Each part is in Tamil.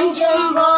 Tanjung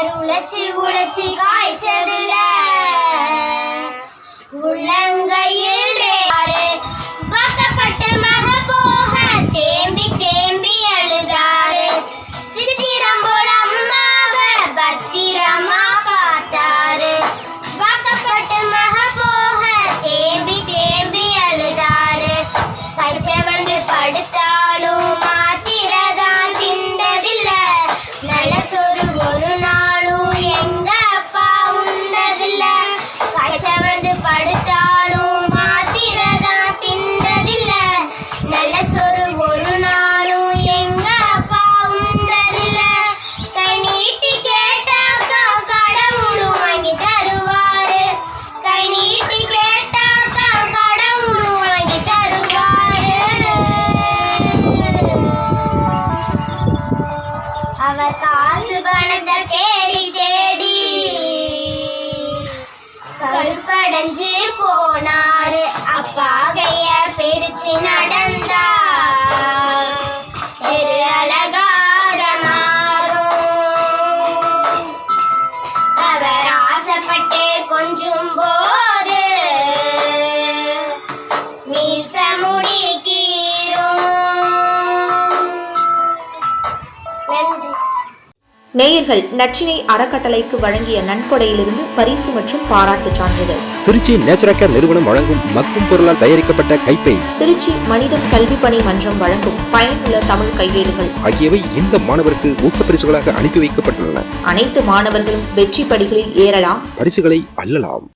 அவர் உழைச்சி உழைச்சி காய்ச்சதில்லை. உள்ளங்கையில் அவ காசு பணத்தை தேடி தேடி கருப்படைஞ்சு போனா நேயர்கள் நச்சினை அறக்கட்டளைக்கு வழங்கிய நன்கொடையிலிருந்து பரிசு மற்றும் பாராட்டு சான்றிதழ். திருச்சி நேச்சுரக்கர் நிறுவனம் வழங்கும் மக்கும் பொருளால் தயாரிக்கப்பட்ட கைப்பை. திருச்சி மனிதம் கல்வி பணி மன்றம் வழங்கும் பயனுள்ள தமிழ் கையேடுகள். ஆகியவை இந்த மாணவருக்கு ஊக்க பரிசுகளாக அனுப்பி வைக்கப்பட்டுள்ளன. அனைத்து மாணவர்களும் வெற்றி படிகளில் ஏறலாம். பரிசுகளை அல்லலாம்